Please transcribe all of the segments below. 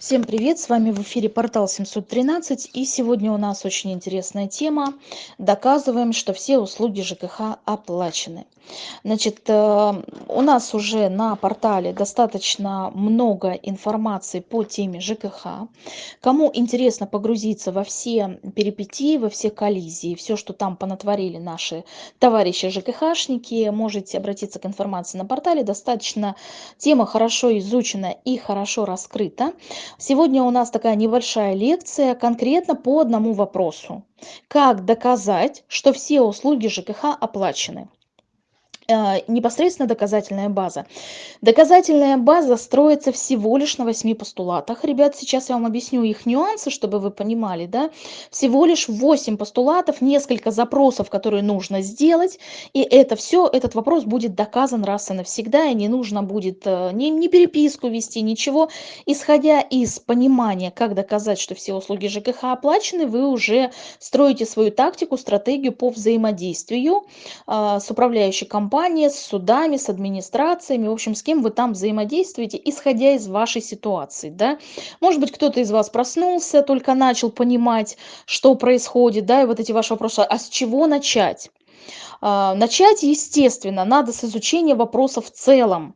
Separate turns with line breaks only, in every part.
Всем привет! С вами в эфире портал 713 и сегодня у нас очень интересная тема. Доказываем, что все услуги ЖКХ оплачены. Значит, э, у нас уже на портале достаточно много информации по теме ЖКХ. Кому интересно погрузиться во все перипетии, во все коллизии, все, что там понатворили наши товарищи ЖКХшники, можете обратиться к информации на портале. Достаточно тема хорошо изучена и хорошо раскрыта. Сегодня у нас такая небольшая лекция конкретно по одному вопросу. Как доказать, что все услуги ЖКХ оплачены? Э, непосредственно доказательная база. Доказательная база строится всего лишь на восьми постулатах. Ребят, сейчас я вам объясню их нюансы, чтобы вы понимали. Да? Всего лишь восемь постулатов, несколько запросов, которые нужно сделать. И это все, этот вопрос будет доказан раз и навсегда. И не нужно будет э, ни, ни переписку вести, ничего. Исходя из понимания, как доказать, что все услуги ЖКХ оплачены, вы уже строите свою тактику, стратегию по взаимодействию э, с управляющей компанией компания, с судами, с администрациями, в общем, с кем вы там взаимодействуете, исходя из вашей ситуации, да. Может быть, кто-то из вас проснулся, только начал понимать, что происходит, да, и вот эти ваши вопросы, а с чего начать? А, начать, естественно, надо с изучения вопроса в целом,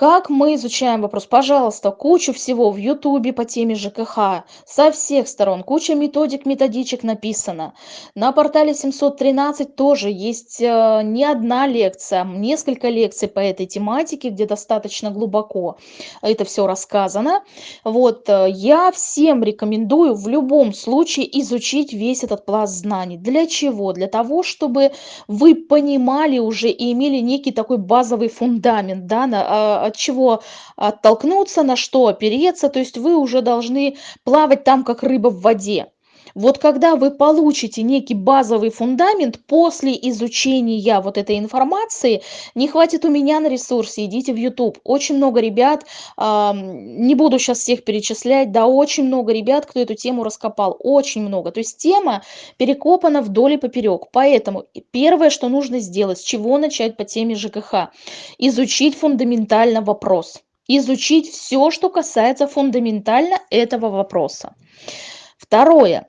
как мы изучаем вопрос? Пожалуйста, кучу всего в Ютубе по теме ЖКХ, со всех сторон, куча методик, методичек написано. На портале 713 тоже есть э, не одна лекция, несколько лекций по этой тематике, где достаточно глубоко это все рассказано. Вот, э, я всем рекомендую в любом случае изучить весь этот пласт знаний. Для чего? Для того, чтобы вы понимали уже и имели некий такой базовый фундамент, да, на, а, от чего оттолкнуться, на что опереться. То есть вы уже должны плавать там, как рыба в воде. Вот когда вы получите некий базовый фундамент после изучения вот этой информации, не хватит у меня на ресурсе, идите в YouTube. Очень много ребят, э, не буду сейчас всех перечислять, да, очень много ребят, кто эту тему раскопал, очень много. То есть тема перекопана вдоль и поперек. Поэтому первое, что нужно сделать, с чего начать по теме ЖКХ? Изучить фундаментально вопрос. Изучить все, что касается фундаментально этого вопроса. Второе.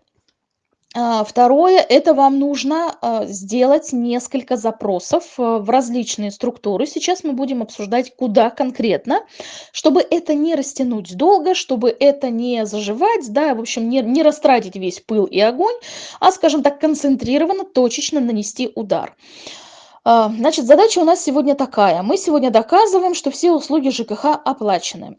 А, второе, это вам нужно а, сделать несколько запросов а, в различные структуры. Сейчас мы будем обсуждать, куда конкретно, чтобы это не растянуть долго, чтобы это не заживать, да, в общем, не, не растратить весь пыл и огонь, а, скажем так, концентрированно, точечно нанести удар. А, значит, задача у нас сегодня такая. Мы сегодня доказываем, что все услуги ЖКХ оплачены.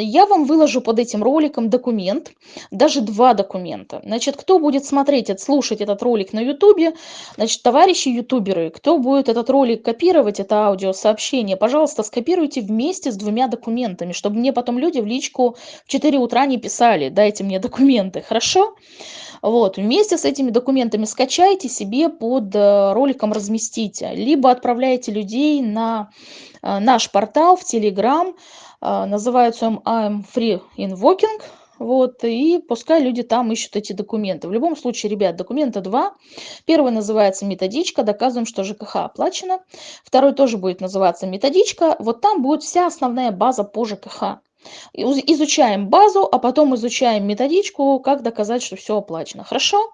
Я вам выложу под этим роликом документ, даже два документа. Значит, кто будет смотреть, слушать этот ролик на ютубе, значит, товарищи ютуберы, кто будет этот ролик копировать, это аудиосообщение, пожалуйста, скопируйте вместе с двумя документами, чтобы мне потом люди в личку в 4 утра не писали, дайте мне документы, хорошо? Вот, вместе с этими документами скачайте себе под э, роликом разместите, либо отправляйте людей на э, наш портал в Telegram, э, называется он I'm Free Invoking, вот, и пускай люди там ищут эти документы. В любом случае, ребят, документа два. Первый называется методичка, доказываем, что ЖКХ оплачено. Второй тоже будет называться методичка. Вот там будет вся основная база по ЖКХ. Изучаем базу, а потом изучаем методичку, как доказать, что все оплачено. Хорошо?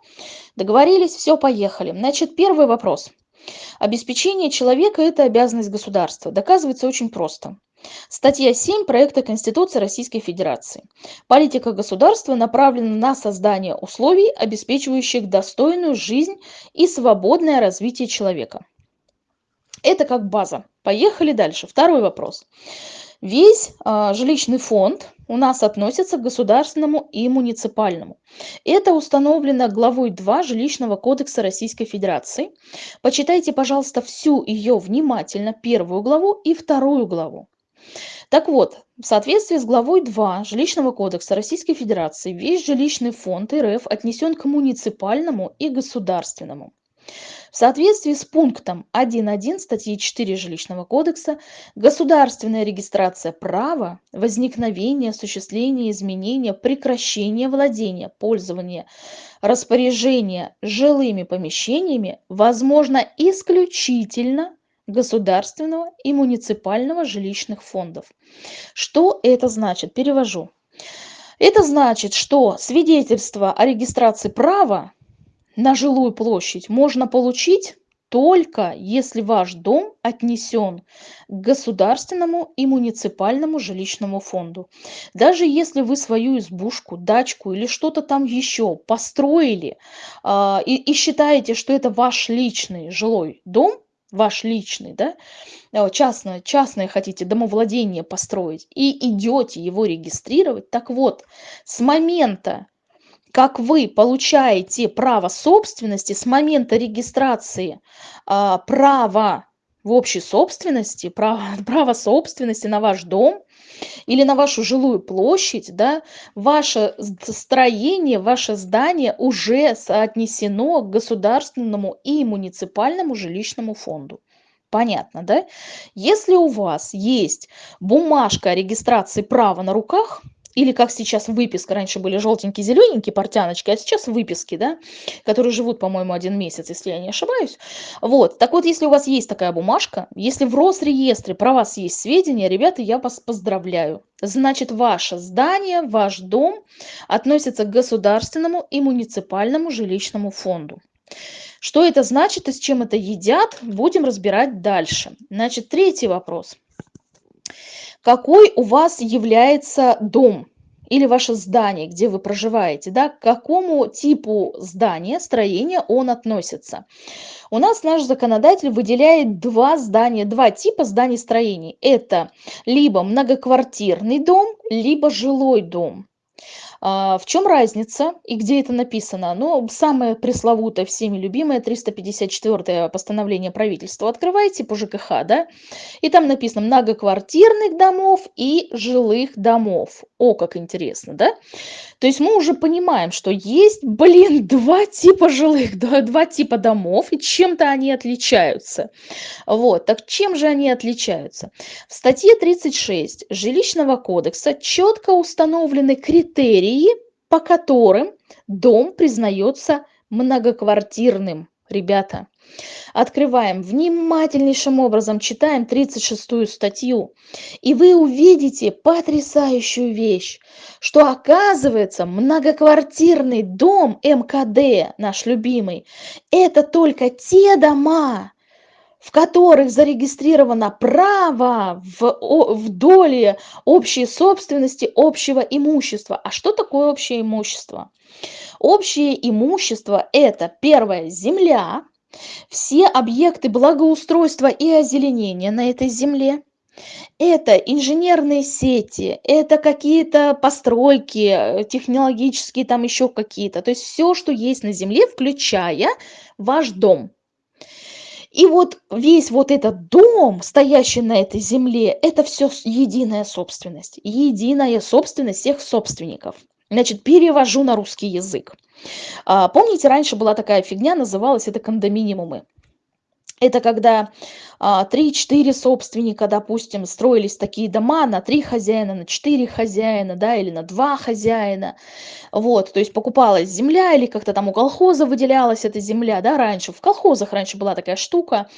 Договорились? Все, поехали. Значит, первый вопрос. Обеспечение человека – это обязанность государства. Доказывается очень просто. Статья 7 проекта Конституции Российской Федерации. Политика государства направлена на создание условий, обеспечивающих достойную жизнь и свободное развитие человека. Это как база. Поехали дальше. Второй вопрос. Весь а, жилищный фонд у нас относится к государственному и муниципальному. Это установлено главой 2 Жилищного кодекса Российской Федерации. Почитайте, пожалуйста, всю ее внимательно, первую главу и вторую главу. Так вот, в соответствии с главой 2 Жилищного кодекса Российской Федерации весь жилищный фонд РФ отнесен к муниципальному и государственному. В соответствии с пунктом 1.1 статьи 4 Жилищного кодекса государственная регистрация права, возникновения, осуществления, изменения, прекращения владения, пользования, распоряжения жилыми помещениями возможно исключительно государственного и муниципального жилищных фондов. Что это значит? Перевожу. Это значит, что свидетельство о регистрации права на жилую площадь можно получить только если ваш дом отнесен к государственному и муниципальному жилищному фонду. Даже если вы свою избушку, дачку или что-то там еще построили а, и, и считаете, что это ваш личный жилой дом, ваш личный, да, э, частное, частное хотите домовладение построить и идете его регистрировать, так вот, с момента, как вы получаете право собственности, с момента регистрации а, права в общей собственности, право, право собственности на ваш дом или на вашу жилую площадь, да, ваше строение, ваше здание уже соотнесено к государственному и муниципальному жилищному фонду. Понятно, да? Если у вас есть бумажка о регистрации права на руках, или как сейчас выписка, раньше были желтенькие, зелененькие портяночки, а сейчас выписки, да, которые живут, по-моему, один месяц, если я не ошибаюсь. Вот, так вот, если у вас есть такая бумажка, если в Росреестре про вас есть сведения, ребята, я вас поздравляю. Значит, ваше здание, ваш дом относится к государственному и муниципальному жилищному фонду. Что это значит и с чем это едят, будем разбирать дальше. Значит, третий вопрос – какой у вас является дом или ваше здание, где вы проживаете, да, к какому типу здания, строения он относится. У нас наш законодатель выделяет два здания, два типа зданий строений. Это либо многоквартирный дом, либо жилой дом. А, в чем разница и где это написано? Ну, самое пресловутое, всеми любимое, 354 постановление правительства. Открывайте по ЖКХ, да, и там написано многоквартирных домов и жилых домов. О, как интересно, да? То есть мы уже понимаем, что есть, блин, два типа жилых, два, два типа домов, и чем-то они отличаются. Вот, так чем же они отличаются? В статье 36 Жилищного кодекса четко установлены критерии, по которым дом признается многоквартирным. Ребята, открываем внимательнейшим образом, читаем 36 статью, и вы увидите потрясающую вещь, что оказывается многоквартирный дом МКД, наш любимый, это только те дома, в которых зарегистрировано право в, в доле общей собственности общего имущества. А что такое общее имущество? Общее имущество – это первое – земля, все объекты благоустройства и озеленения на этой земле, это инженерные сети, это какие-то постройки технологические, там еще какие-то. То есть все, что есть на земле, включая ваш дом. И вот весь вот этот дом, стоящий на этой земле, это все единая собственность. Единая собственность всех собственников. Значит, перевожу на русский язык. А, помните, раньше была такая фигня, называлась это кондоминиумы. Это когда а, три-четыре собственника, допустим, строились такие дома на три хозяина, на четыре хозяина, да, или на два хозяина. Вот, то есть покупалась земля или как-то там у колхоза выделялась эта земля, да, раньше. В колхозах раньше была такая штука.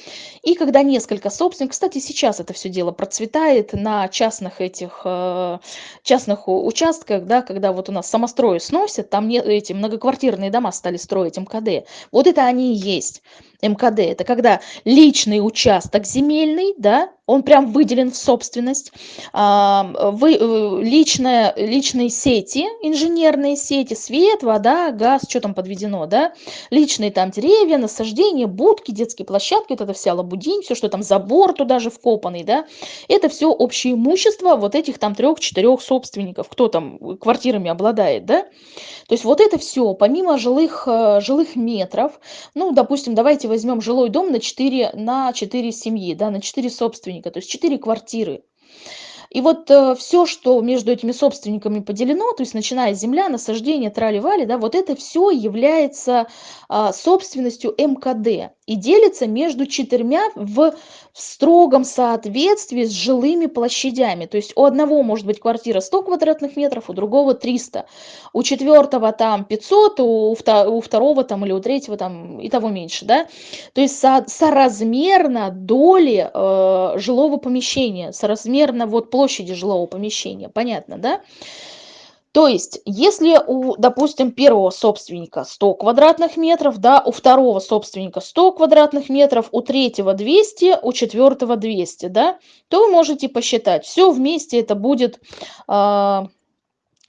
И когда несколько собственников, кстати, сейчас это все дело процветает на частных этих, э, частных участках, да, когда вот у нас самострои сносят, там не, эти многоквартирные дома стали строить МКД. Вот это они и есть. МКД. Это когда личный участок земельный, да, он прям выделен в собственность. А, вы, э, личная, личные сети, инженерные сети, свет, вода, газ, что там подведено, да, личные там деревья, насаждения, будки, детские площадки, вот это вся лабудинь, все, что там забор туда же вкопанный, да, это все общее имущество вот этих там трех-четырех собственников, кто там квартирами обладает, да. То есть вот это все, помимо жилых, э, жилых метров, ну, допустим, давайте возьмем жилой дом на 4, на 4 семьи, да, на 4 собственника, то есть 4 квартиры. И вот э, все, что между этими собственниками поделено, то есть начиная с земля, насаждение, трали-вали, да, вот это все является а, собственностью МКД и делится между четырьмя в строгом соответствии с жилыми площадями. То есть у одного может быть квартира 100 квадратных метров, у другого 300, у четвертого там 500, у, у второго там или у третьего там и того меньше, да. То есть со, соразмерно доли э, жилого помещения, соразмерно вот площади жилого помещения, понятно, да? То есть, если у, допустим, первого собственника 100 квадратных метров, да, у второго собственника 100 квадратных метров, у третьего 200, у четвертого 200, да, то вы можете посчитать. Все вместе это будет... Э,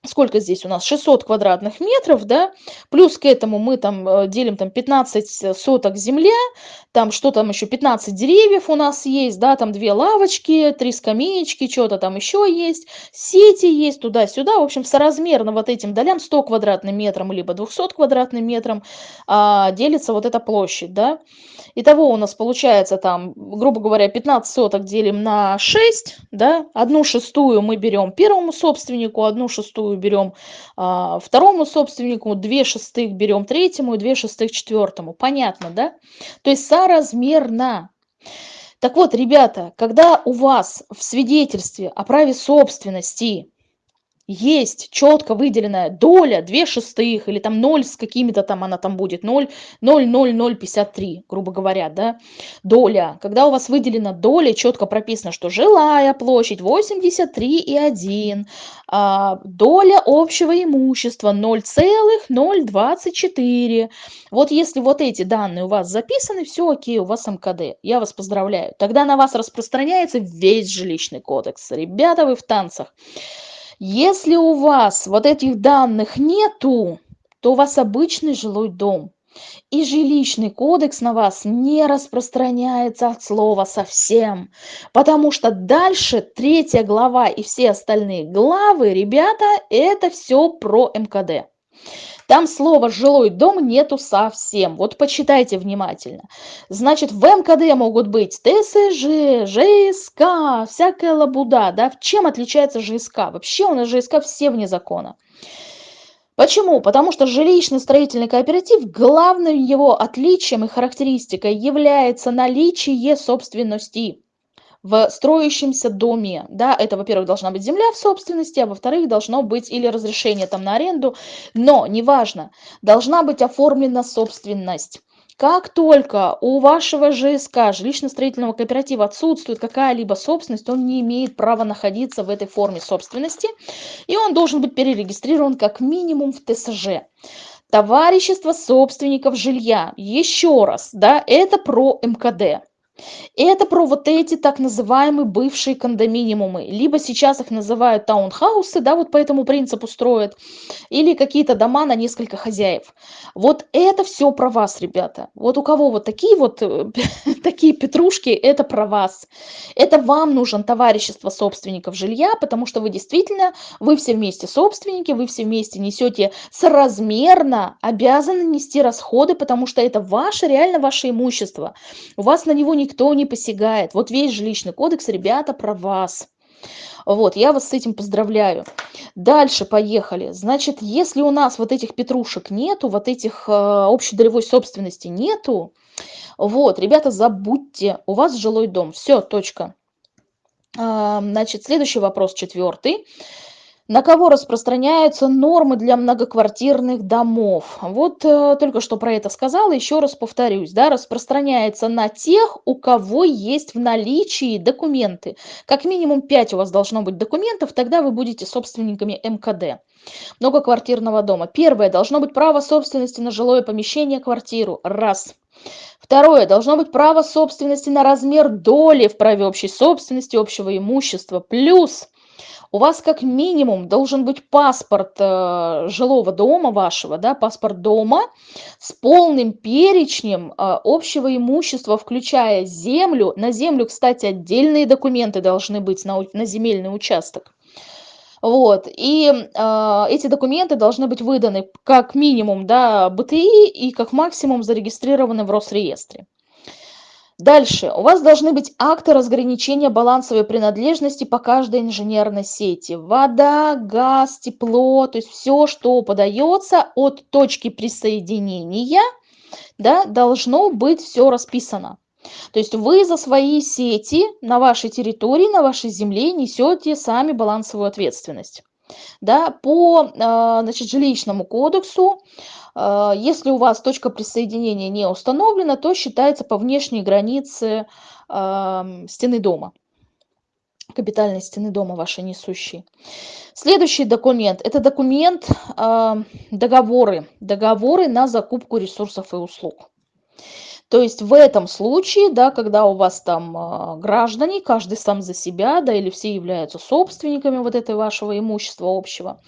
сколько здесь у нас? 600 квадратных метров да? Плюс к этому мы там э, делим там 15 соток земля там что там еще 15 деревьев у нас есть да там две лавочки три скамеечки что-то там еще есть сети есть туда-сюда. В общем соразмерно вот этим долям 100 квадратным метрам либо 200 квадратным метром а, делится вот эта площадь да. Итого у нас получается там, грубо говоря, 15 соток делим на 6, да, одну шестую мы берем первому собственнику, одну шестую берем а, второму собственнику, две шестых берем третьему и две шестых четвертому. Понятно, да? То есть соразмерно. Так вот, ребята, когда у вас в свидетельстве о праве собственности есть четко выделенная доля 2 шестых или там 0 с какими-то там она там будет 0 0 0 0 53 грубо говоря да. Доля. Когда у вас выделена доля четко прописано что жилая площадь 83 и 1 а, доля общего имущества 0,024 вот если вот эти данные у вас записаны все окей у вас мкд. Я вас поздравляю. Тогда на вас распространяется весь жилищный кодекс. Ребята вы в танцах если у вас вот этих данных нету, то у вас обычный жилой дом. И жилищный кодекс на вас не распространяется от слова совсем. Потому что дальше третья глава и все остальные главы, ребята, это все про МКД. Там слова «жилой дом» нету совсем. Вот почитайте внимательно. Значит, в МКД могут быть ТСЖ, ЖСК, всякая лабуда. Да? Чем отличается ЖСК? Вообще у нас ЖСК все вне закона. Почему? Потому что жилищный строительный кооператив, главным его отличием и характеристикой является наличие собственности в строящемся доме, да, это, во-первых, должна быть земля в собственности, а во-вторых, должно быть или разрешение там на аренду, но, неважно, должна быть оформлена собственность. Как только у вашего ЖСК, жилищно-строительного кооператива, отсутствует какая-либо собственность, он не имеет права находиться в этой форме собственности, и он должен быть перерегистрирован как минимум в ТСЖ. Товарищество собственников жилья, еще раз, да, это про МКД. Это про вот эти так называемые бывшие кондоминиумы. Либо сейчас их называют таунхаусы, да, вот по этому принципу строят, или какие-то дома на несколько хозяев. Вот это все про вас, ребята. Вот у кого вот такие вот э, такие петрушки, это про вас. Это вам нужен товарищество собственников жилья, потому что вы действительно, вы все вместе собственники, вы все вместе несете соразмерно, обязаны нести расходы, потому что это ваше, реально ваше имущество. У вас на него никто не посягает. Вот весь жилищный кодекс, ребята, про вас. Вот, я вас с этим поздравляю. Дальше поехали. Значит, если у нас вот этих петрушек нету, вот этих э, общедолевой собственности нету, вот, ребята, забудьте, у вас жилой дом. Все, точка. Значит, следующий вопрос, четвертый. На кого распространяются нормы для многоквартирных домов? Вот э, только что про это сказала, еще раз повторюсь. Да, распространяется на тех, у кого есть в наличии документы. Как минимум 5 у вас должно быть документов, тогда вы будете собственниками МКД многоквартирного дома. Первое, должно быть право собственности на жилое помещение, квартиру. Раз. Второе, должно быть право собственности на размер доли в праве общей собственности, общего имущества. Плюс у вас как минимум должен быть паспорт э, жилого дома вашего, да, паспорт дома с полным перечнем э, общего имущества, включая землю. На землю, кстати, отдельные документы должны быть на, на земельный участок. Вот, и э, эти документы должны быть выданы как минимум, да, БТИ и как максимум зарегистрированы в Росреестре. Дальше. У вас должны быть акты разграничения балансовой принадлежности по каждой инженерной сети. Вода, газ, тепло, то есть все, что подается от точки присоединения, да, должно быть все расписано. То есть вы за свои сети на вашей территории, на вашей земле несете сами балансовую ответственность. Да, по а, значит, жилищному кодексу если у вас точка присоединения не установлена, то считается по внешней границе стены дома. капитальной стены дома вашей несущей. Следующий документ – это документ э, договоры, договоры на закупку ресурсов и услуг. То есть в этом случае, да, когда у вас там э, граждане, каждый сам за себя, да, или все являются собственниками вот этого вашего имущества общего,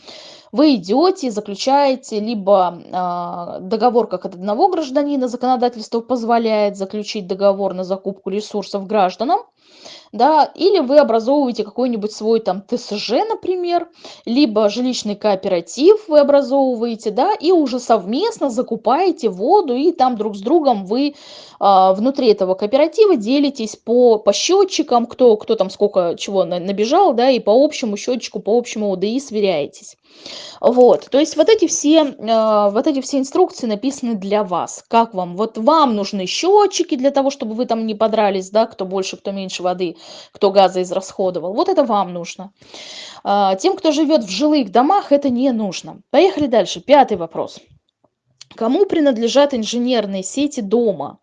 вы идете заключаете либо э, договор как от одного гражданина, законодательство позволяет заключить договор на закупку ресурсов гражданам, да, или вы образовываете какой-нибудь свой там ТСЖ, например, либо жилищный кооператив вы образовываете, да, и уже совместно закупаете воду, и там друг с другом вы а, внутри этого кооператива делитесь по, по счетчикам, кто, кто там сколько чего набежал, да, и по общему счетчику, по общему ОДИ сверяетесь. Вот, то есть вот эти все, э, вот эти все инструкции написаны для вас. Как вам? Вот вам нужны счетчики для того, чтобы вы там не подрались, да, кто больше, кто меньше воды, кто газа израсходовал. Вот это вам нужно. Э, тем, кто живет в жилых домах, это не нужно. Поехали дальше. Пятый вопрос. Кому принадлежат инженерные сети дома?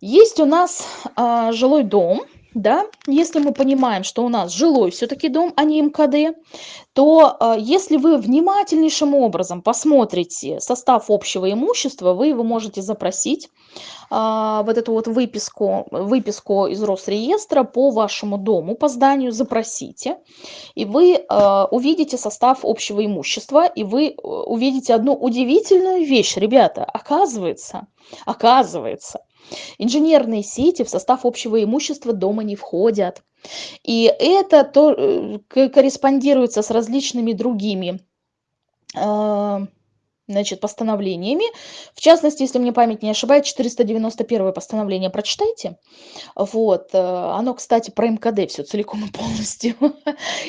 Есть у нас э, жилой дом, да, если мы понимаем, что у нас жилой все-таки дом, а не МКД, то э, если вы внимательнейшим образом посмотрите состав общего имущества, вы его можете запросить, э, вот эту вот выписку, выписку из Росреестра по вашему дому, по зданию запросите, и вы э, увидите состав общего имущества, и вы увидите одну удивительную вещь, ребята, оказывается, оказывается, Инженерные сети в состав общего имущества дома не входят. И это то, э, корреспондируется с различными другими а, значит, постановлениями. В частности, если мне память не ошибает, 491 постановление прочитайте. Вот. Э, оно, кстати, про МКД все целиком и полностью.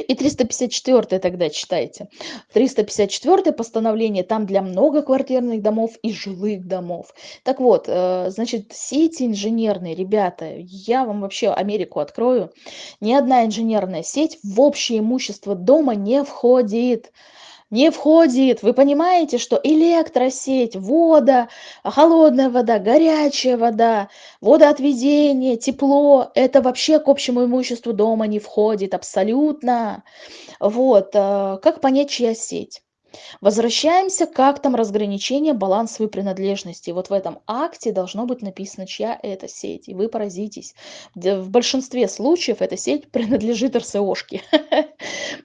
И 354 тогда читайте. 354 постановление там для многоквартирных домов и жилых домов. Так вот, э, значит, сети инженерные, ребята, я вам вообще Америку открою. Ни одна инженерная сеть в общее имущество дома не входит не входит. Вы понимаете, что электросеть, вода, холодная вода, горячая вода, водоотведение, тепло, это вообще к общему имуществу дома не входит абсолютно. Вот, э, как понять, чья сеть? Возвращаемся к актам разграничения балансовой принадлежности. Вот в этом акте должно быть написано, чья это сеть. И вы поразитесь. В большинстве случаев эта сеть принадлежит РСОшке.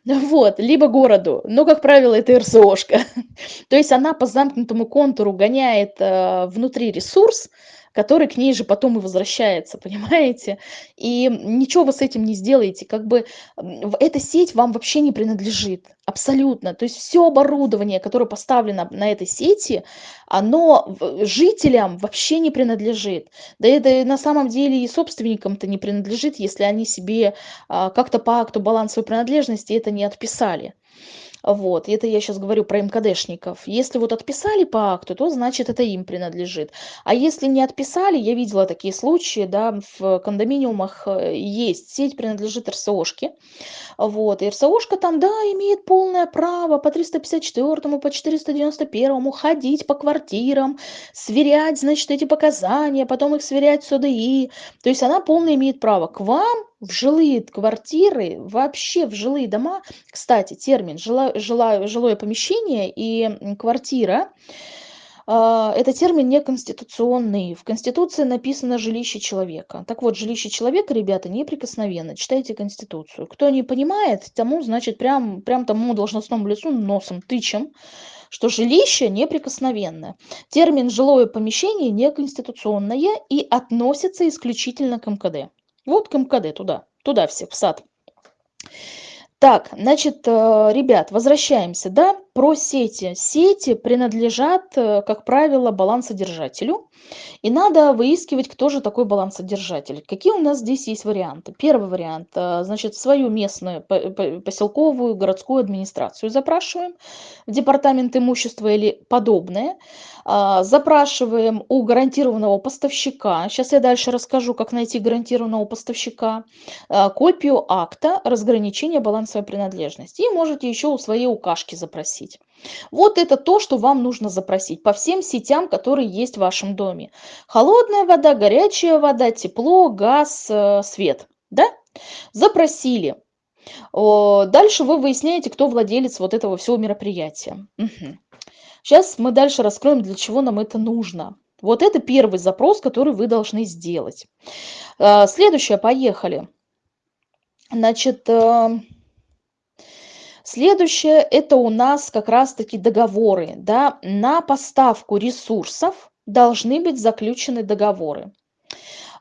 Вот, либо городу. Но, как правило, это РСОшка. То есть она по замкнутому контуру гоняет э, внутри ресурс, который к ней же потом и возвращается, понимаете? И ничего вы с этим не сделаете, как бы эта сеть вам вообще не принадлежит, абсолютно. То есть все оборудование, которое поставлено на этой сети, оно жителям вообще не принадлежит. Да это на самом деле и собственникам-то не принадлежит, если они себе а, как-то по акту балансовой принадлежности это не отписали. Вот, это я сейчас говорю про МКДшников. Если вот отписали по акту, то значит это им принадлежит. А если не отписали, я видела такие случаи, да, в кондоминиумах э, есть, сеть принадлежит РСОшке. Вот, и РСОшка там, да, имеет полное право по 354, по 491 ходить по квартирам, сверять, значит, эти показания, потом их сверять с ОДИ. То есть она полное имеет право. К вам в жилые квартиры, вообще в жилые дома, кстати, термин жила, жила, жилое помещение и квартира, э, это термин неконституционный. В Конституции написано жилище человека. Так вот, жилище человека, ребята, неприкосновенно. Читайте Конституцию. Кто не понимает, тому, значит, прям, прям тому должностному лицу носом тычем, что жилище неприкосновенное. Термин жилое помещение неконституционное и относится исключительно к МКД. Вот к МКД, туда, туда все, в сад. Так, значит, э, ребят, возвращаемся, да, про сети. Сети принадлежат, э, как правило, балансодержателю. И надо выискивать, кто же такой балансодержатель. Какие у нас здесь есть варианты? Первый вариант, э, значит, свою местную поселковую городскую администрацию запрашиваем, департамент имущества или подобное. А, запрашиваем у гарантированного поставщика. Сейчас я дальше расскажу, как найти гарантированного поставщика. А, копию акта разграничения балансовой принадлежности. И можете еще у своей укашки запросить. Вот это то, что вам нужно запросить по всем сетям, которые есть в вашем доме. Холодная вода, горячая вода, тепло, газ, э, свет. Да? Запросили. Дальше вы выясняете, кто владелец вот этого всего мероприятия. Угу. Сейчас мы дальше раскроем, для чего нам это нужно. Вот это первый запрос, который вы должны сделать. А, следующее, поехали. Значит, э, следующее это у нас как раз-таки договоры. Да? На поставку ресурсов должны быть заключены договоры.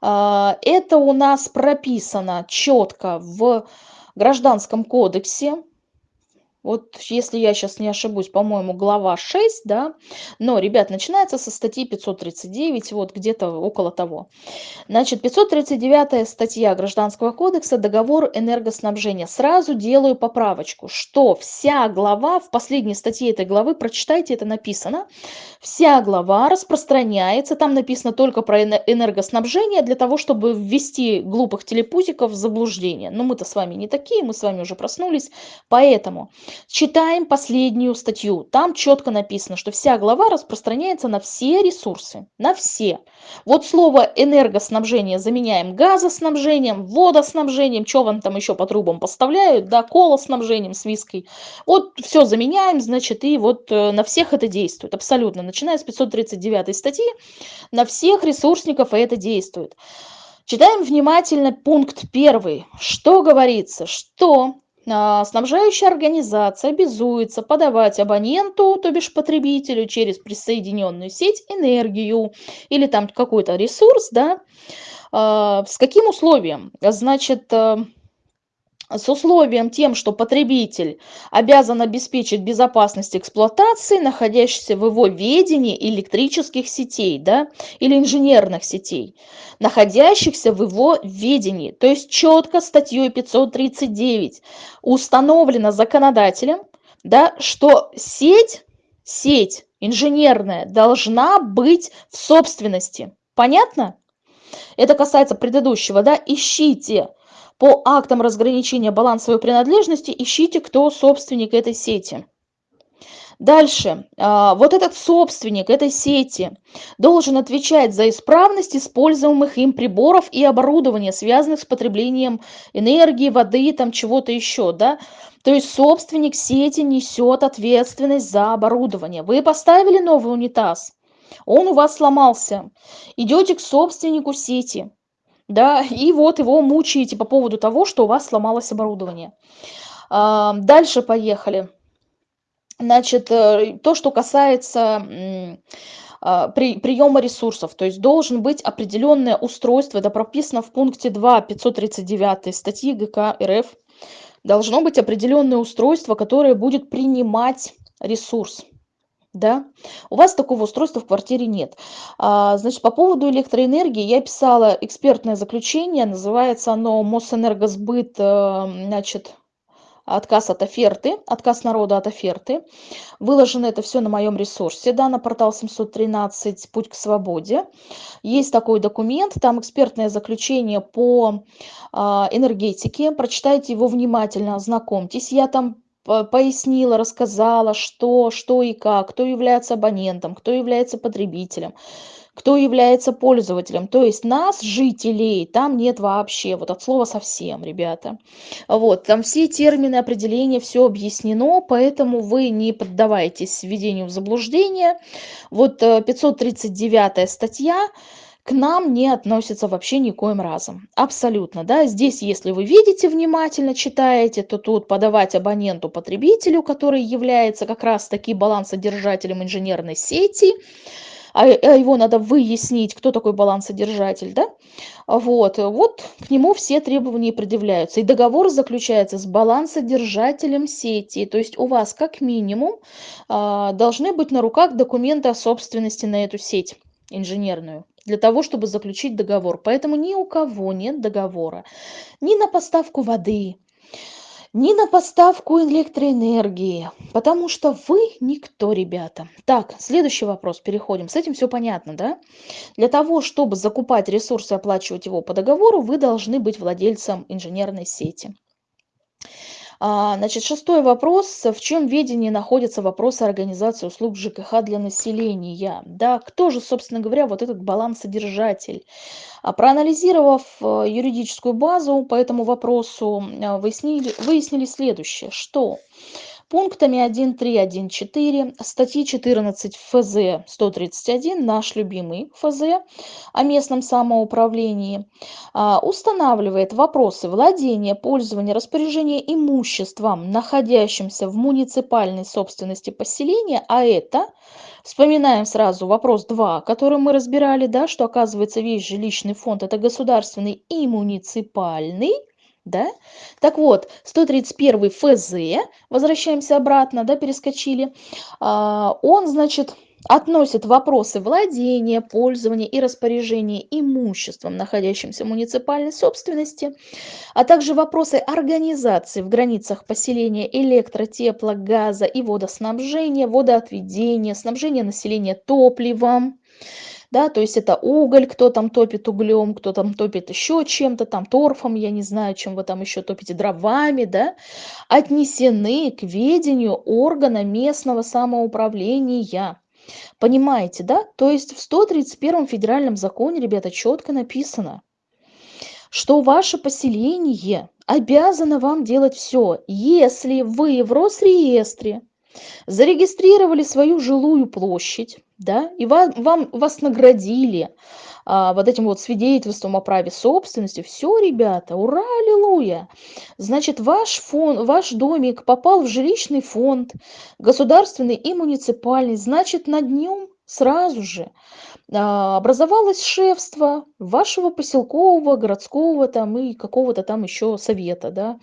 А, это у нас прописано четко в Гражданском кодексе вот если я сейчас не ошибусь, по-моему, глава 6, да, но, ребят, начинается со статьи 539, вот где-то около того. Значит, 539 статья Гражданского кодекса, договор энергоснабжения. Сразу делаю поправочку, что вся глава, в последней статье этой главы, прочитайте, это написано, вся глава распространяется, там написано только про энергоснабжение, для того, чтобы ввести глупых телепузиков в заблуждение. Но мы-то с вами не такие, мы с вами уже проснулись, поэтому... Читаем последнюю статью. Там четко написано, что вся глава распространяется на все ресурсы. На все. Вот слово энергоснабжение заменяем газоснабжением, водоснабжением, что вам там еще по трубам поставляют, да, колоснабжением с виской. Вот все заменяем, значит, и вот э, на всех это действует. Абсолютно. Начиная с 539 статьи, на всех ресурсников это действует. Читаем внимательно пункт первый. Что говорится? Что снабжающая организация обязуется подавать абоненту, то бишь потребителю, через присоединенную сеть энергию или там какой-то ресурс, да, а, с каким условием? Значит, э, с условием тем, что потребитель обязан обеспечить безопасность эксплуатации находящихся в его ведении электрических сетей да, или инженерных сетей, находящихся в его ведении. То есть четко статьей 539 установлено законодателем, да, что сеть, сеть инженерная должна быть в собственности. Понятно? Это касается предыдущего, да, ищите по актам разграничения балансовой принадлежности ищите, кто собственник этой сети. Дальше. А, вот этот собственник этой сети должен отвечать за исправность используемых им приборов и оборудования, связанных с потреблением энергии, воды, там чего-то еще. Да? То есть собственник сети несет ответственность за оборудование. Вы поставили новый унитаз, он у вас сломался. Идете к собственнику сети да, и вот его мучаете по поводу того, что у вас сломалось оборудование. Дальше поехали. Значит, э, то, что касается а, при, приема ресурсов, то есть должен быть определенное устройство, это прописано в пункте 2 539 статьи ГК РФ, должно быть определенное устройство, которое будет принимать ресурс да, у вас такого устройства в квартире нет. А, значит, по поводу электроэнергии я писала экспертное заключение, называется оно Мосэнергосбыт, э, значит, отказ от оферты, отказ народа от оферты. Выложено это все на моем ресурсе, да, на портал 713 «Путь к свободе». Есть такой документ, там экспертное заключение по а, энергетике. Прочитайте его внимательно, ознакомьтесь. Я там пояснила, рассказала, что, что и как, кто является абонентом, кто является потребителем, кто является пользователем. То есть нас, жителей, там нет вообще, вот от слова совсем, ребята. Вот, там все термины, определения, все объяснено, поэтому вы не поддавайтесь введению в заблуждение. Вот 539 э, статья к нам не относится вообще никоим разом. Абсолютно, да. Здесь, если вы видите внимательно, читаете, то тут подавать абоненту-потребителю, который является как раз-таки балансодержателем инженерной сети, а, а его надо выяснить, кто такой балансодержатель, да, вот, вот к нему все требования предъявляются. И договор заключается с балансодержателем сети, то есть у вас как минимум а, должны быть на руках документы о собственности на эту сеть инженерную для того, чтобы заключить договор. Поэтому ни у кого нет договора ни на поставку воды, ни на поставку электроэнергии, потому что вы никто, ребята. Так, следующий вопрос, переходим. С этим все понятно, да? Для того, чтобы закупать ресурсы и оплачивать его по договору, вы должны быть владельцем инженерной сети. А, значит, шестой вопрос. В чем ведении находятся вопросы организации услуг ЖКХ для населения? Да, кто же, собственно говоря, вот этот балансодержатель? А проанализировав э, юридическую базу по этому вопросу, э, выяснили, выяснили следующее, что пунктами 1.3.1.4 статьи 14 ФЗ 131, наш любимый ФЗ о местном самоуправлении, а, устанавливает вопросы владения, пользования, распоряжения имуществом, находящимся в муниципальной собственности поселения, а это Вспоминаем сразу вопрос 2, который мы разбирали, да, что оказывается весь жилищный фонд это государственный и муниципальный да? Так вот, 131 ФЗ, возвращаемся обратно, да, перескочили, а, он, значит, относит вопросы владения, пользования и распоряжения имуществом, находящимся в муниципальной собственности, а также вопросы организации в границах поселения электро, тепло, газа и водоснабжения, водоотведения, снабжения населения топливом, да, то есть это уголь, кто там топит углем, кто там топит еще чем-то, там торфом, я не знаю, чем вы там еще топите, дровами, да, отнесены к ведению органа местного самоуправления. Понимаете, да? То есть в 131 федеральном законе, ребята, четко написано, что ваше поселение обязано вам делать все, если вы в Росреестре зарегистрировали свою жилую площадь, да, и вам, вам, вас наградили а, вот этим вот свидетельством о праве собственности. Все, ребята, ура, аллилуйя! Значит, ваш, фон, ваш домик попал в жилищный фонд, государственный и муниципальный, значит, над нем сразу же а, образовалось шефство вашего поселкового, городского там и какого-то там еще совета, да,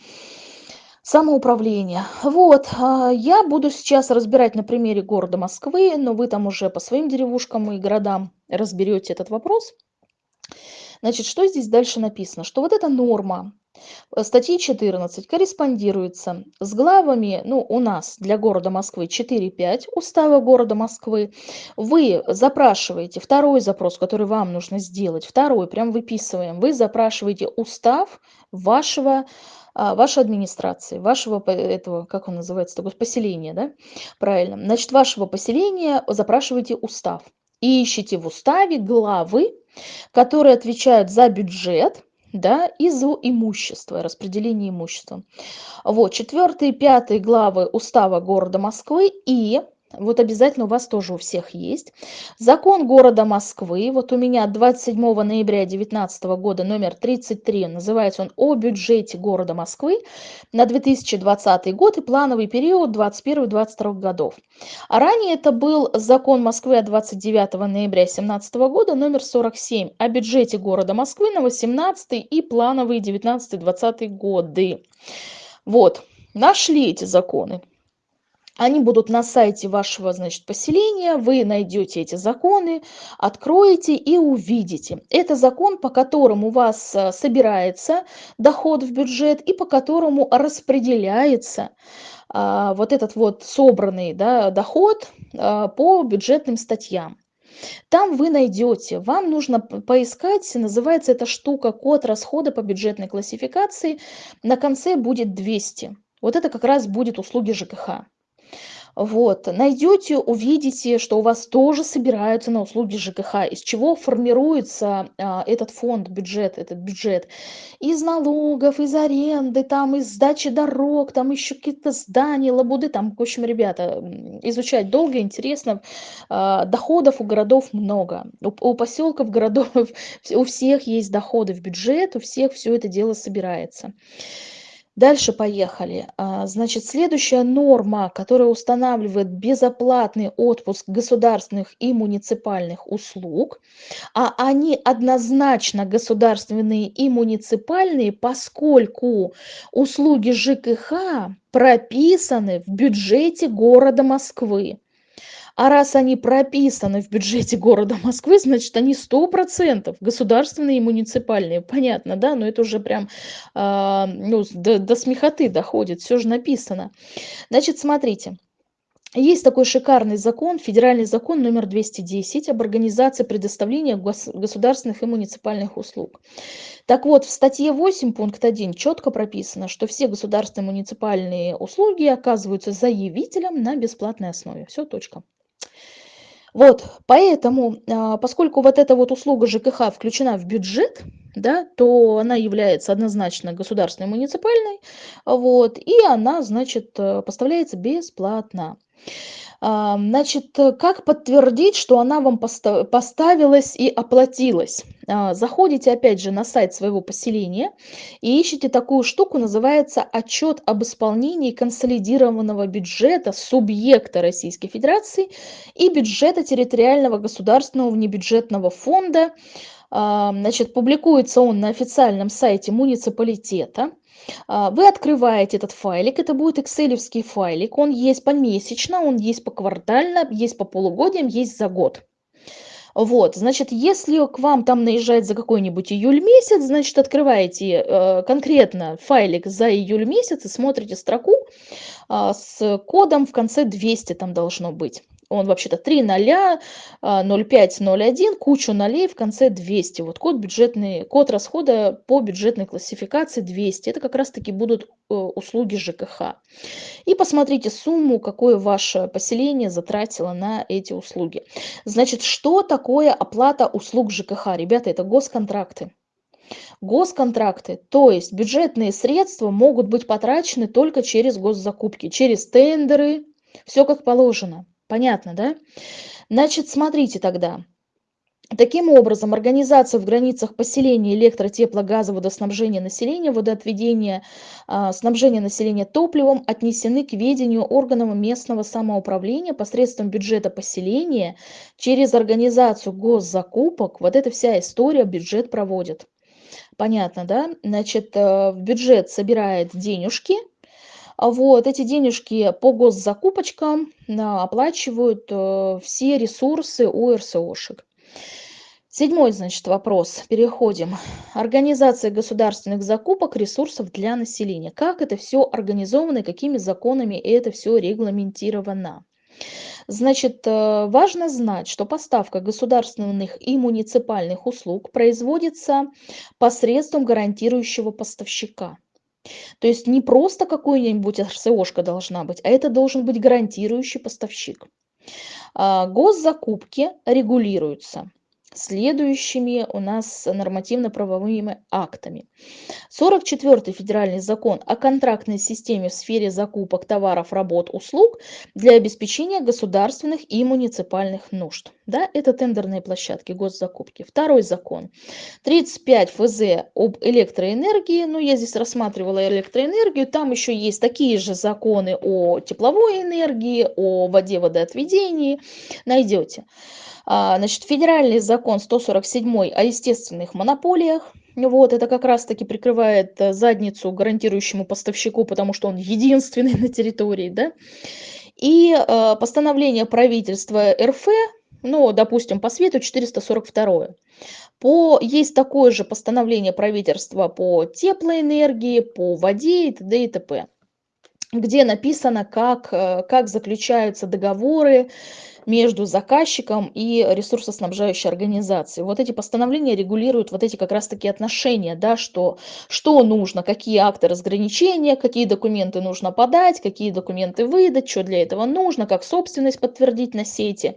самоуправления. Вот, а, я буду сейчас разбирать на примере города Москвы, но вы там уже по своим деревушкам и городам разберете этот вопрос. Значит, что здесь дальше написано? Что вот эта норма э, статьи 14 корреспондируется с главами, ну, у нас для города Москвы 4.5 Устава города Москвы. Вы запрашиваете второй запрос, который вам нужно сделать, второй, прям выписываем, вы запрашиваете устав вашего вашей администрации, вашего этого, как он называется, такое поселения, да, правильно, значит, вашего поселения запрашиваете устав. И ищите в уставе главы, которые отвечают за бюджет, да, и за имущество, распределение имущества. Вот, четвертый и пятый главы Устава города Москвы и вот обязательно у вас тоже у всех есть. Закон города Москвы, вот у меня 27 ноября 2019 года номер 33, называется он «О бюджете города Москвы на 2020 год и плановый период 2021-2022 годов». А ранее это был закон Москвы от 29 ноября 2017 года номер 47 о бюджете города Москвы на 18 и плановые 19-20 годы. Вот, нашли эти законы. Они будут на сайте вашего, значит, поселения, вы найдете эти законы, откроете и увидите. Это закон, по которому у вас э, собирается доход в бюджет и по которому распределяется а, вот этот вот собранный да, доход а, по бюджетным статьям. Там вы найдете, вам нужно поискать, называется эта штука код расхода по бюджетной классификации, на конце будет 200. Вот это как раз будет услуги ЖКХ. Вот, найдете, увидите, что у вас тоже собираются на услуги ЖКХ, из чего формируется а, этот фонд, бюджет, этот бюджет. Из налогов, из аренды, там, из сдачи дорог, там еще какие-то здания, лабуды, там, в общем, ребята, изучать долго, интересно. А, доходов у городов много. У, у поселков, городов, у всех есть доходы в бюджет, у всех все это дело собирается. Дальше поехали. А, значит, следующая норма, которая устанавливает безоплатный отпуск государственных и муниципальных услуг, а они однозначно государственные и муниципальные, поскольку услуги ЖКХ прописаны в бюджете города Москвы. А раз они прописаны в бюджете города Москвы, значит, они 100% государственные и муниципальные. Понятно, да? Но это уже прям э, ну, до, до смехоты доходит, все же написано. Значит, смотрите. Есть такой шикарный закон, федеральный закон номер 210 об организации предоставления государственных и муниципальных услуг. Так вот, в статье 8 пункт 1 четко прописано, что все государственные муниципальные услуги оказываются заявителям на бесплатной основе. Все, точка. Вот, поэтому, а, поскольку вот эта вот услуга ЖКХ включена в бюджет, да, то она является однозначно государственной муниципальной, вот, и она, значит, э, поставляется бесплатно. Значит, как подтвердить, что она вам поставилась и оплатилась? А, заходите опять же на сайт своего поселения и ищите такую штуку, называется отчет об исполнении консолидированного бюджета субъекта Российской Федерации и бюджета территориального государственного внебюджетного фонда. Значит, публикуется он на официальном сайте муниципалитета. А, вы открываете этот файлик, это будет экселевский файлик, он есть помесячно, он есть поквартально, есть по полугодиям, есть за год. Вот, значит, если к вам там наезжает за какой-нибудь июль месяц, значит, открываете э, конкретно файлик за июль месяц и смотрите строку э, с кодом в конце 200 там должно быть он вообще-то 3 0, 05, 01, кучу нолей в конце 200. Вот код бюджетный, код расхода по бюджетной классификации 200. Это как раз-таки будут э, услуги ЖКХ. И посмотрите сумму, какое ваше поселение затратило на эти услуги. Значит, что такое оплата услуг ЖКХ? Ребята, это госконтракты. Госконтракты, то есть бюджетные средства могут быть потрачены только через госзакупки, через тендеры, все как положено. Понятно, да? Значит, смотрите тогда. Таким образом, организация в границах поселения электро, тепло, газа, водоснабжения населения, водоотведения, э, снабжения населения топливом отнесены к ведению органов местного самоуправления посредством бюджета поселения через организацию госзакупок. Вот эта вся история бюджет проводит. Понятно, да? Значит, э, бюджет собирает денежки, а вот эти денежки по госзакупочкам оплачивают э, все ресурсы у РСОшек. Седьмой, значит, вопрос. Переходим. Организация государственных закупок ресурсов для населения. Как это все организовано и какими законами это все регламентировано? Значит, э, важно знать, что поставка государственных и муниципальных услуг производится посредством гарантирующего поставщика. То есть не просто какой-нибудь РСОшка должна быть, а это должен быть гарантирующий поставщик. А, госзакупки регулируются следующими у нас нормативно-правовыми актами. 44 федеральный закон о контрактной системе в сфере закупок товаров, работ, услуг для обеспечения государственных и муниципальных нужд. Да, это тендерные площадки, госзакупки. Второй закон. 35 ФЗ об электроэнергии. Ну, я здесь рассматривала электроэнергию. Там еще есть такие же законы о тепловой энергии, о воде, водоотведении. Найдете. А, значит, федеральный закон 147 о естественных монополиях. Вот, это как раз-таки прикрывает э, задницу гарантирующему поставщику, потому что он единственный на территории, да. И э, постановление правительства РФ, ну, допустим, по свету 442. По, есть такое же постановление правительства по теплоэнергии, по воде и т.д. и т.п., где написано, как, э, как заключаются договоры, между заказчиком и ресурсоснабжающей организацией. Вот эти постановления регулируют вот эти как раз-таки отношения, да, что, что нужно, какие акты разграничения, какие документы нужно подать, какие документы выдать, что для этого нужно, как собственность подтвердить на сети.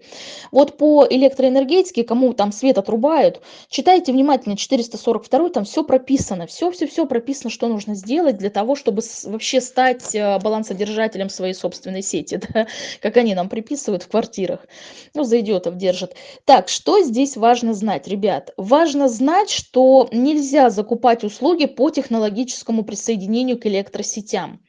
Вот по электроэнергетике, кому там свет отрубают, читайте внимательно 442, там все прописано, все-все-все прописано, что нужно сделать для того, чтобы вообще стать э, балансодержателем своей собственной сети, да, как они нам приписывают в квартирах которых ну, за идиотов держат. Так, что здесь важно знать, ребят? Важно знать, что нельзя закупать услуги по технологическому присоединению к электросетям.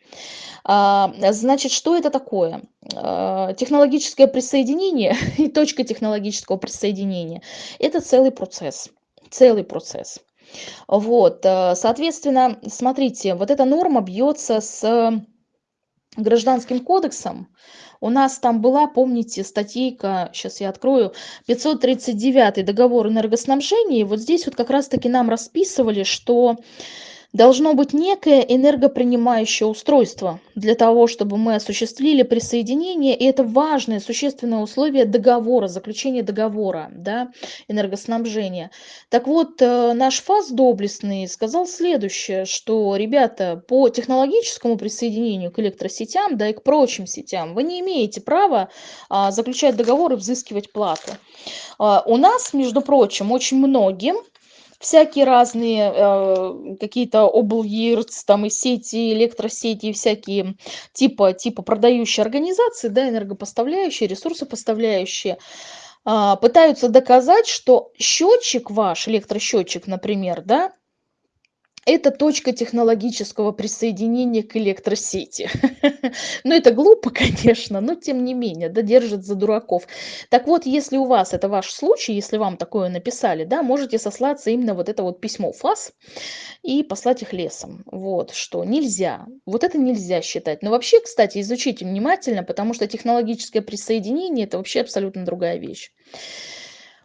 А, значит, что это такое? А, технологическое присоединение и точка технологического присоединения – это целый процесс. Целый процесс. Вот, а, соответственно, смотрите, вот эта норма бьется с гражданским кодексом, у нас там была, помните, статейка, сейчас я открою, 539 договор энергоснабжения. И вот здесь вот как раз-таки нам расписывали, что должно быть некое энергопринимающее устройство для того, чтобы мы осуществили присоединение, и это важное, существенное условие договора, заключения договора, да, энергоснабжения. Так вот, э, наш ФАС доблестный сказал следующее, что, ребята, по технологическому присоединению к электросетям, да и к прочим сетям, вы не имеете права а, заключать договор и взыскивать плату. А, у нас, между прочим, очень многим всякие разные э, какие-то облгирц, там и сети, электросети, всякие типа, типа продающие организации, да, энергопоставляющие, ресурсопоставляющие, э, пытаются доказать, что счетчик ваш, электросчетчик, например, да, это точка технологического присоединения к электросети. Ну, это глупо, конечно, но тем не менее, да, держит за дураков. Так вот, если у вас, это ваш случай, если вам такое написали, да, можете сослаться именно вот это вот письмо ФАС и послать их лесом. Вот, что нельзя, вот это нельзя считать. Но вообще, кстати, изучите внимательно, потому что технологическое присоединение – это вообще абсолютно другая вещь.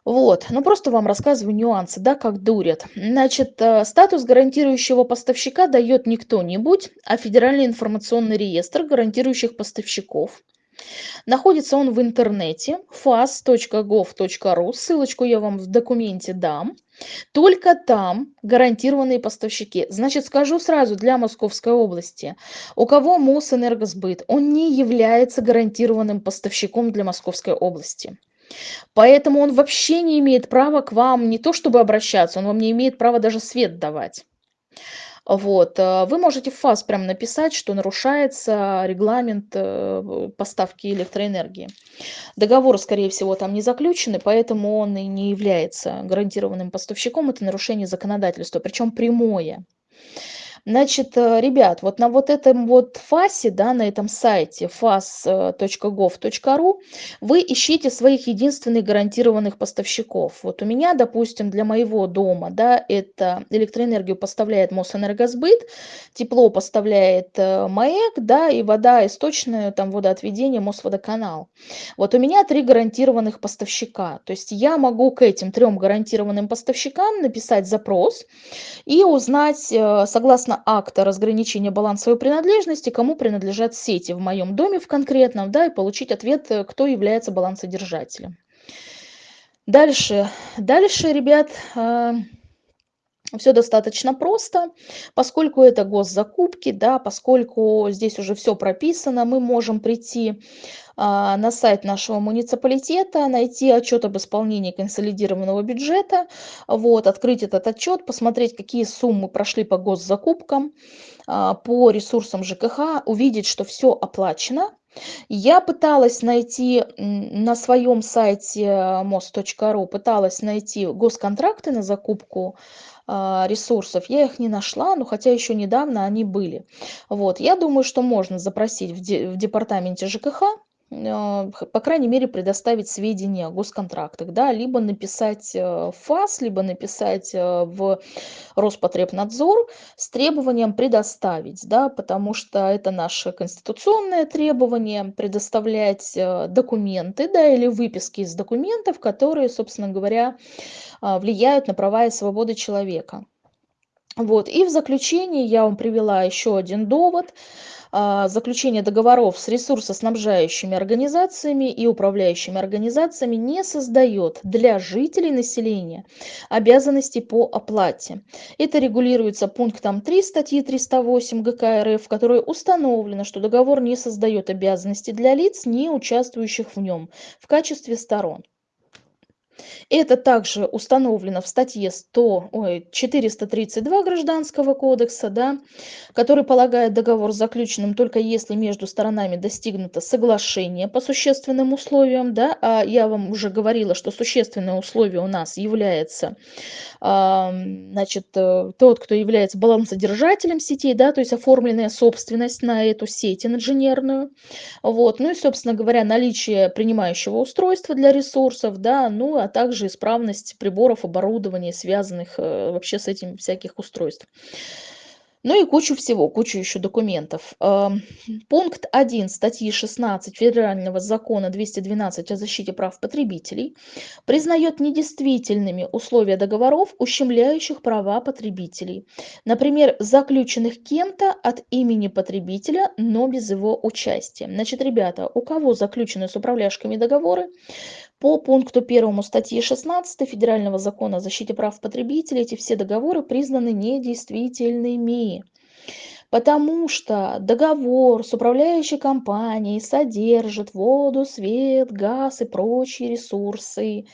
Вот, ну просто вам рассказываю нюансы, да, как дурят. Значит, э, статус гарантирующего поставщика дает не кто-нибудь, а Федеральный информационный реестр гарантирующих поставщиков. Находится он в интернете fas.gov.ru, ссылочку я вам в документе дам. Только там гарантированные поставщики. Значит, скажу сразу для Московской области, у кого Мосэнергосбыт, он не является гарантированным поставщиком для Московской области. Поэтому он вообще не имеет права к вам не то чтобы обращаться, он вам не имеет права даже свет давать. Вот. Э, вы можете в ФАС прям написать, что нарушается регламент э, поставки электроэнергии. Договор, скорее всего, там не заключены, поэтому он и не является гарантированным поставщиком. Это нарушение законодательства, причем прямое. Значит, э, ребят, вот на вот этом вот фасе, да, на этом сайте fas.gov.ru вы ищите своих единственных гарантированных поставщиков. Вот у меня, допустим, для моего дома, да, это электроэнергию поставляет Мосэнергосбыт, тепло поставляет э, МАЭК, да, и вода источная, там водоотведение, Мосводоканал. Вот у меня три гарантированных поставщика. То есть я могу к этим трем гарантированным поставщикам написать запрос и узнать, э, акта разграничения балансовой принадлежности, кому принадлежат сети в моем доме в конкретном, да, и получить ответ, э, кто является балансодержателем. Дальше, дальше, ребят, э, все достаточно просто, поскольку это госзакупки, да, поскольку здесь уже все прописано, мы можем прийти а, на сайт нашего муниципалитета, найти отчет об исполнении консолидированного бюджета, вот, открыть этот отчет, посмотреть, какие суммы прошли по госзакупкам, а, по ресурсам ЖКХ, увидеть, что все оплачено, я пыталась найти на своем сайте мост.ру, пыталась найти госконтракты на закупку ресурсов. Я их не нашла, но хотя еще недавно они были. Вот. Я думаю, что можно запросить в, де в департаменте ЖКХ а, по крайней мере, предоставить сведения о госконтрактах, да, либо написать э, в ФАС, либо написать э, в Роспотребнадзор с требованием предоставить, да, потому что это наше конституционное требование предоставлять э, документы, да, или выписки из документов, которые, собственно говоря, влияют на права и свободы человека. Вот. И в заключение я вам привела еще один довод. А, заключение договоров с ресурсоснабжающими организациями и управляющими организациями не создает для жителей населения обязанностей по оплате. Это регулируется пунктом 3 статьи 308 ГК РФ, в которой установлено, что договор не создает обязанности для лиц, не участвующих в нем в качестве сторон. Это также установлено в статье 100, ой, 432 Гражданского кодекса, да, который полагает договор заключенным только если между сторонами достигнуто соглашение по существенным условиям. Да, а я вам уже говорила, что существенное условие у нас является а, значит, э, тот, кто является балансодержателем сетей, да, то есть оформленная собственность на эту сеть инженерную. Вот. Ну и, собственно говоря, наличие принимающего устройства для ресурсов, да, ну а а также исправность приборов, оборудования, связанных э, вообще с этим всяких устройств. Ну и кучу всего, кучу еще документов. Пункт 1 статьи 16 Федерального закона 212 о защите прав потребителей признает недействительными условия договоров, ущемляющих права потребителей. Например, заключенных кем-то от имени потребителя, но без его участия. Значит, ребята, у кого заключены с управляющими договоры, по пункту 1 статьи 16 Федерального закона о защите прав потребителей эти все договоры признаны недействительными. Потому что договор с управляющей компанией содержит воду, свет, газ и прочие ресурсы,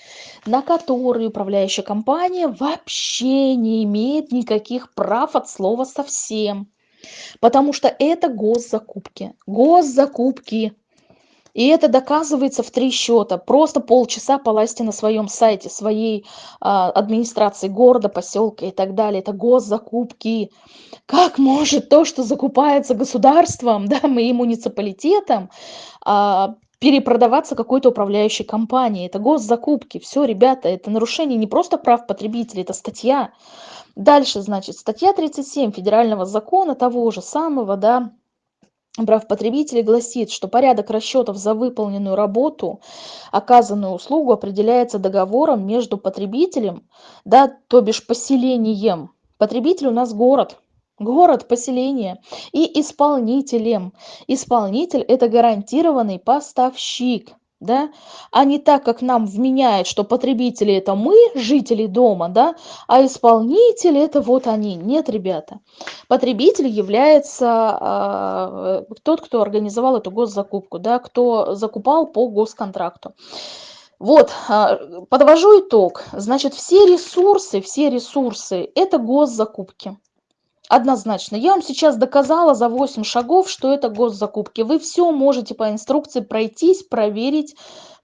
на которые управляющая компания вообще не имеет никаких прав от слова совсем. Потому что это госзакупки. Госзакупки. И это доказывается в три счета. Просто полчаса полазьте на своем сайте, своей а, администрации города, поселка и так далее. Это госзакупки. Как может то, что закупается государством, да, и муниципалитетом, а, перепродаваться какой-то управляющей компании. Это госзакупки. Все, ребята, это нарушение не просто прав потребителей, это статья. Дальше, значит, статья 37 федерального закона того же самого, да, прав потребителей гласит, что порядок расчетов за выполненную работу, оказанную услугу определяется договором между потребителем, да, то бишь поселением. Потребитель у нас город, город, поселение и исполнителем. Исполнитель – это гарантированный поставщик да, а не так, как нам вменяет, что потребители это мы, жители дома, да, а исполнители это вот они. Нет, ребята. Потребитель является э, тот, кто организовал эту госзакупку, да, кто закупал по госконтракту. Вот, подвожу итог. Значит, все ресурсы, все ресурсы – это госзакупки. Однозначно. Я вам сейчас доказала за 8 шагов, что это госзакупки. Вы все можете по инструкции пройтись, проверить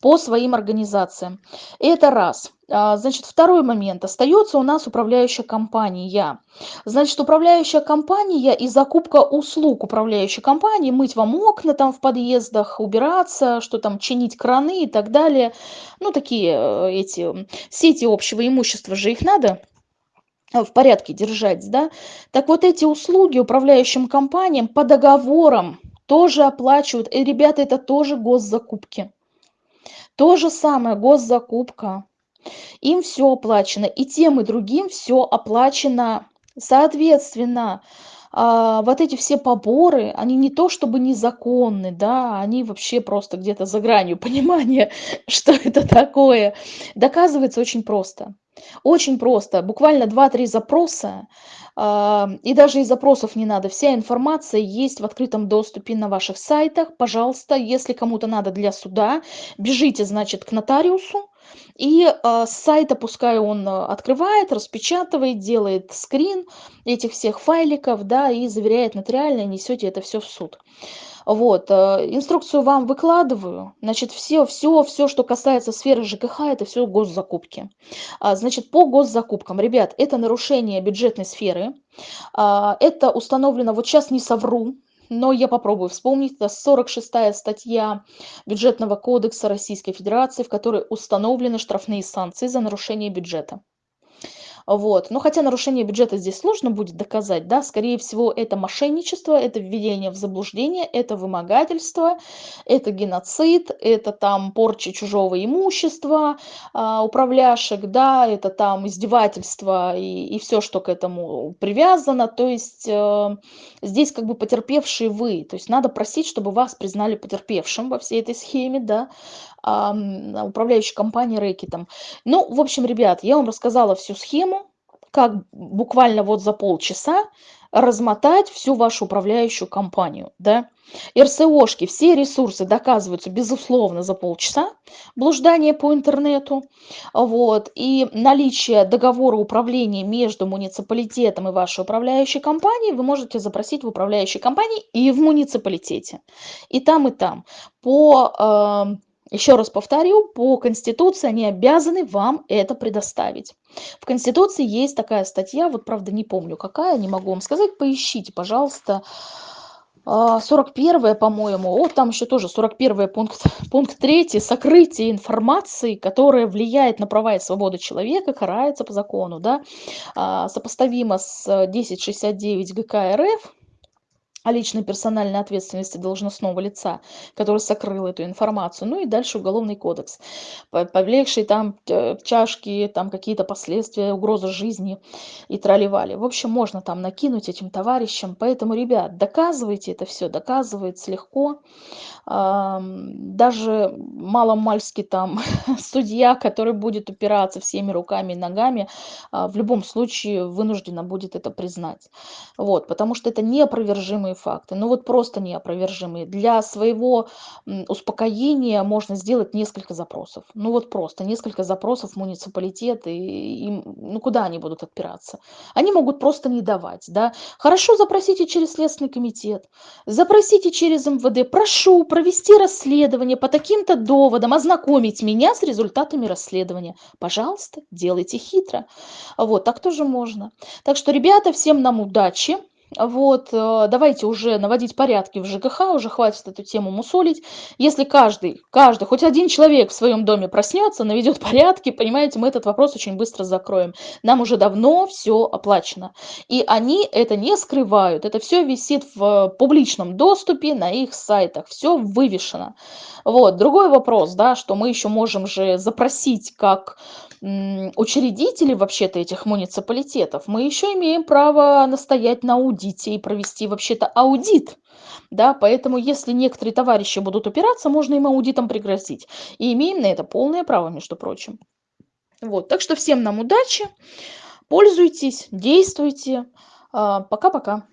по своим организациям. Это раз. А, значит, второй момент. Остается у нас управляющая компания. Значит, управляющая компания и закупка услуг управляющей компании, мыть вам окна там в подъездах, убираться, что там, чинить краны и так далее. Ну, такие э, эти сети общего имущества же их надо в порядке держать, да. Так вот эти услуги управляющим компаниям по договорам тоже оплачивают. И, ребята, это тоже госзакупки. То же самое, госзакупка. Им все оплачено. И тем, и другим все оплачено. Соответственно, а, вот эти все поборы, они не то чтобы незаконны, да, они вообще просто где-то за гранью понимания, что это такое. Доказывается очень просто. Очень просто, буквально 2-3 запроса, а, и даже и запросов не надо. Вся информация есть в открытом доступе на ваших сайтах. Пожалуйста, если кому-то надо для суда, бежите, значит, к нотариусу, и а, с сайта пускай он открывает, распечатывает, делает скрин этих всех файликов, да, и заверяет нотариально, несете это все в суд. Вот, э, инструкцию вам выкладываю. Значит, все, все, все, что касается сферы ЖКХ, это все госзакупки. А, значит, по госзакупкам, ребят, это нарушение бюджетной сферы. А, это установлено, вот сейчас не совру, но я попробую вспомнить. Это 46 статья Бюджетного кодекса Российской Федерации, в которой установлены штрафные санкции за нарушение бюджета. Вот. Но хотя нарушение бюджета здесь сложно будет доказать, да, скорее всего, это мошенничество, это введение в заблуждение, это вымогательство, это геноцид, это там порча чужого имущества, а, управляшек, да, это там издевательство и, и все, что к этому привязано. То есть э, здесь как бы потерпевшие вы. То есть надо просить, чтобы вас признали потерпевшим во всей этой схеме, да, а, управляющей компании рэкетом. Ну, в общем, ребят, я вам рассказала всю схему, как буквально вот за полчаса размотать всю вашу управляющую компанию, да. РСОшки, все ресурсы доказываются, безусловно, за полчаса, блуждание по интернету, вот, и наличие договора управления между муниципалитетом и вашей управляющей компанией вы можете запросить в управляющей компании и в муниципалитете, и там, и там. По э, еще раз повторю, по Конституции они обязаны вам это предоставить. В Конституции есть такая статья, вот правда не помню какая, не могу вам сказать, поищите, пожалуйста. а, 41 по-моему, вот там еще тоже 41 пункт, пункт 3, сокрытие информации, которая влияет на права и свободы человека, карается по закону, да, а, сопоставимо с 1069 ГК РФ, о личной персональной ответственности должностного лица, который сокрыл эту информацию. Ну и дальше уголовный кодекс, повлекший там э, чашки, там какие-то последствия, угроза жизни и траливали. В общем, можно там накинуть этим товарищам. Поэтому, ребят, доказывайте это все, доказывается легко даже маломальски там судья, который будет упираться всеми руками и ногами, а, в любом случае вынуждена будет это признать. Вот, потому что это неопровержимые факты, ну вот просто неопровержимые. Для своего успокоения можно сделать несколько запросов. Ну вот просто несколько запросов в и, и ну куда они будут отпираться? Они могут просто не давать, да. Хорошо, запросите через Следственный комитет, запросите через МВД, прошу, провести расследование по таким-то доводам, ознакомить меня с результатами расследования. Пожалуйста, делайте хитро. Вот, так тоже можно. Так что, ребята, всем нам удачи. Вот, э, давайте уже наводить порядки в ЖКХ, уже хватит эту тему мусолить. Если каждый, каждый, хоть один человек в своем доме проснется, наведет порядки, понимаете, мы этот вопрос очень быстро закроем. Нам уже давно все оплачено. И они это не скрывают, это все висит в публичном доступе на их сайтах, все вывешено. Вот, другой вопрос, да, что мы еще можем же запросить как учредители вообще-то этих муниципалитетов, мы еще имеем право настоять на аудите и провести вообще-то аудит. Да, поэтому если некоторые товарищи будут упираться, можно им аудитом пригрозить. И имеем на это полное право, между прочим. Вот, так что всем нам удачи, пользуйтесь, действуйте. А, пока-пока.